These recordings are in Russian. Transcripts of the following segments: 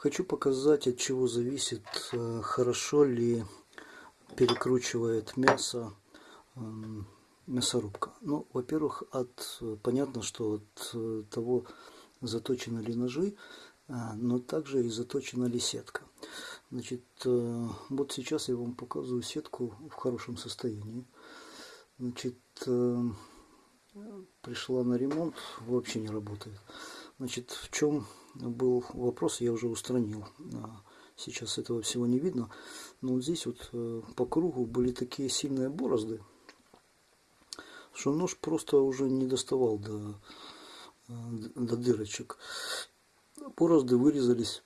Хочу показать, от чего зависит, э, хорошо ли перекручивает мясо эм, мясорубка. Ну, во-первых, от понятно, что от э, того, заточены ли ножи, э, но также и заточена ли сетка. Значит, вот сейчас я вам показываю сетку в хорошем состоянии. Значит, пришла на ремонт, вообще не работает. Значит, в чем был вопрос, я уже устранил. А, сейчас этого всего не видно. Но вот здесь вот э, по кругу были такие сильные борозды, что нож просто уже не доставал до, э, до дырочек. Борозды вырезались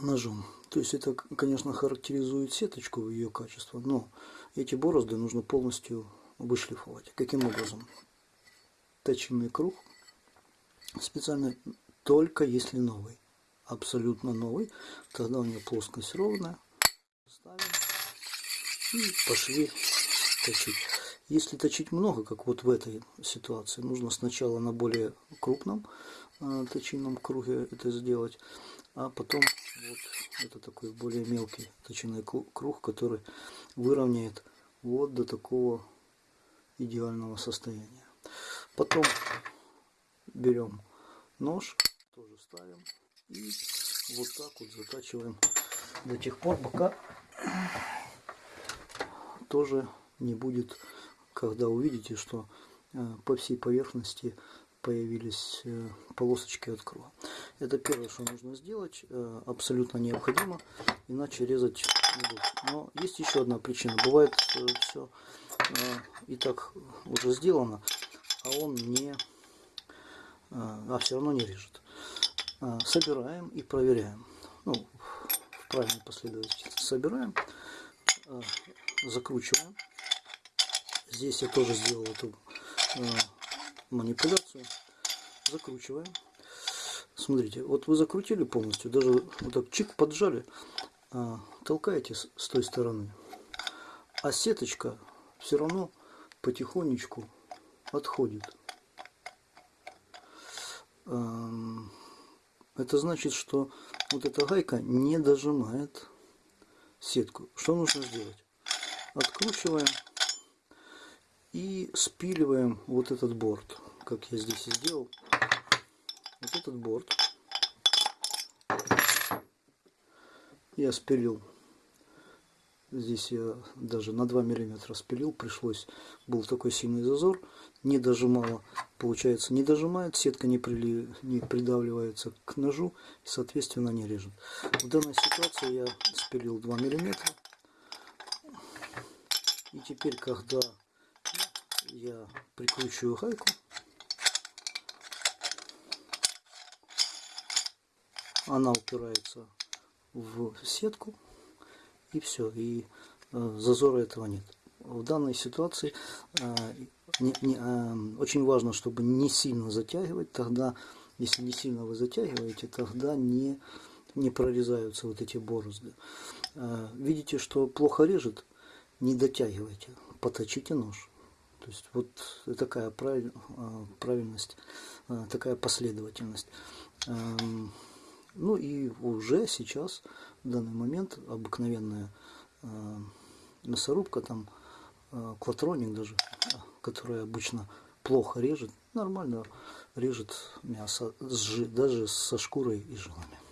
ножом. То есть это, конечно, характеризует сеточку, ее качество, но эти борозды нужно полностью вышлифовать. Каким образом? Точильный круг специально только если новый. Абсолютно новый. Тогда у нее плоскость ровная. Ставим и пошли точить. Если точить много, как вот в этой ситуации, нужно сначала на более крупном э, точильном круге это сделать, а потом вот это такой более мелкий точильный круг, который выровняет вот до такого идеального состояния. Потом берем нож, тоже ставим и вот так вот затачиваем до тех пор, пока тоже не будет, когда увидите, что э, по всей поверхности появились э, полосочки от круга. Это первое, что нужно сделать, э, абсолютно необходимо, иначе резать не буду. Но есть еще одна причина. Бывает все и так уже сделано, а он не а все равно не режет. А, собираем и проверяем. Ну, в правильной последовательности собираем, а, закручиваем. Здесь я тоже сделал эту манипуляцию. Закручиваем. Смотрите, вот вы закрутили полностью, даже вот так чик поджали, толкаете с той стороны. А сеточка все равно потихонечку отходит. Это значит, что вот эта гайка не дожимает сетку. Что нужно сделать? Откручиваем и спиливаем вот этот борт, как я здесь и сделал. Вот этот борт я спилил Здесь я даже на 2 миллиметра спилил, пришлось, был такой сильный зазор, не дожимала, получается не дожимает, сетка не, при, не придавливается к ножу, соответственно не режет. В данной ситуации я спилил 2 миллиметра, и теперь, когда я прикручиваю гайку, она упирается в сетку, и все, и э, зазора этого нет. В данной ситуации э, не, не, э, очень важно, чтобы не сильно затягивать, тогда, если не сильно вы затягиваете, тогда не, не прорезаются вот эти борозды. Видите, что плохо режет, не дотягивайте, поточите нож. То есть вот такая правиль, правильность, такая последовательность. Ну и уже сейчас, в данный момент, обыкновенная э, мясорубка, там э, клатроник даже, которая обычно плохо режет, нормально режет мясо, даже со шкурой и жилами.